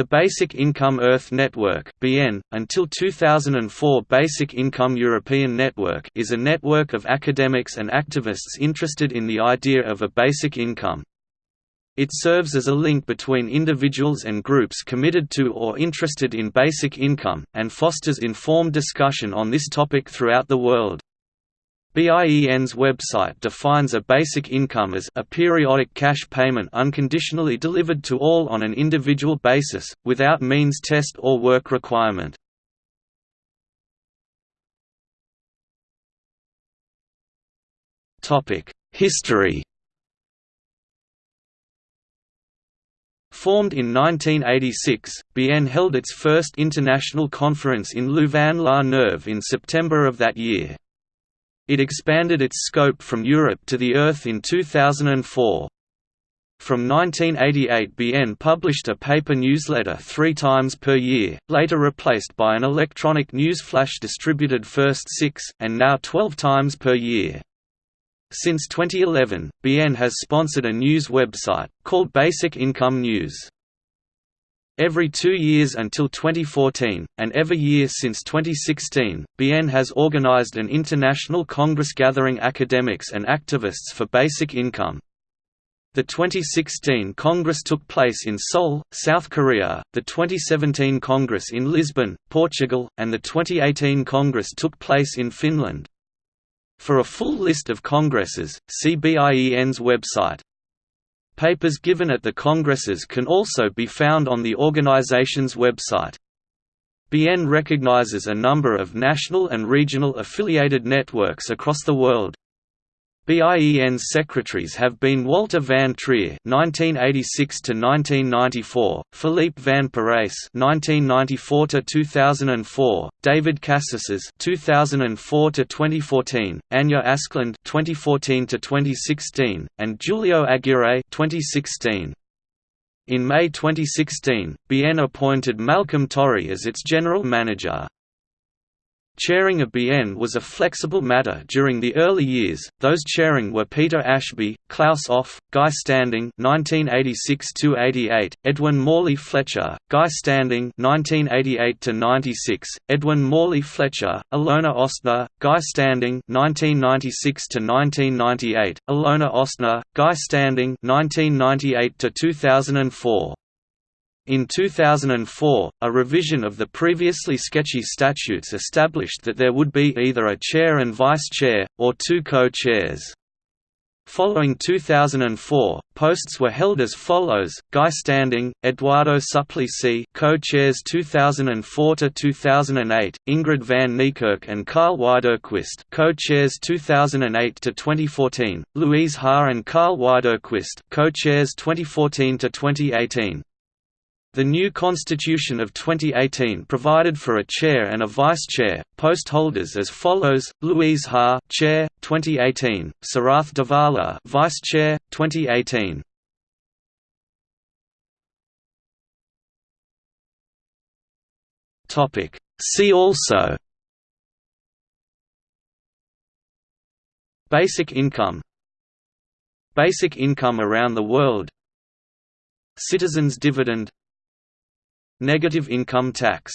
The Basic Income Earth Network (BIEN) until 2004 Basic Income European Network is a network of academics and activists interested in the idea of a basic income. It serves as a link between individuals and groups committed to or interested in basic income, and fosters informed discussion on this topic throughout the world. BIEN's website defines a basic income as a periodic cash payment unconditionally delivered to all on an individual basis, without means test or work requirement. History Formed in 1986, BIEN held its first international conference in Louvain-la-Neuve in September of that year. It expanded its scope from Europe to the Earth in 2004. From 1988 BIEN published a paper newsletter three times per year, later replaced by an electronic news flash distributed first six, and now 12 times per year. Since 2011, BIEN has sponsored a news website, called Basic Income News. Every two years until 2014, and every year since 2016, BIEN has organized an international congress gathering academics and activists for basic income. The 2016 Congress took place in Seoul, South Korea, the 2017 Congress in Lisbon, Portugal, and the 2018 Congress took place in Finland. For a full list of congresses, see BIEN's website. Papers given at the congresses can also be found on the organization's website. BIEN recognizes a number of national and regional affiliated networks across the world, BIEN's secretaries have been Walter van Trier (1986–1994), Philippe van Parijs (1994–2004), David Casassas (2004–2014), Anya Asklund (2014–2016), and Julio Aguirre (2016). In May 2016, BIEN appointed Malcolm Torry as its general manager. Chairing a BIEN was a flexible matter during the early years. Those chairing were Peter Ashby, Claus Offe, Guy Standing (1986–88), Edwin Morley Fletcher, Guy Standing (1988–96), Edwin Morley Fletcher, Ilona Ostner, Guy Standing (1996–1998), Ilona Ostner, Guy Standing (1998–2004). In 2004, a revision of the previously sketchy statutes established that there would be either a chair and vice-chair, or two co-chairs. Following 2004, posts were held as follows: Guy Standing, Eduardo Suplicy, co-chairs 2004 to 2008; Ingrid van Niekerk and Karl Widerquist, co-chairs 2008 to 2014; Louise Haagh and Karl Widerquist, co-chairs 2014 to 2018. The new Constitution of 2018 provided for a chair and a vice-chair, post holders as follows: Louise Haagh, Chair, 2018; Sarath Davala, Vice-Chair, 2018. Topic: See also. Basic income Basic income around the world Citizens' dividend Negative income tax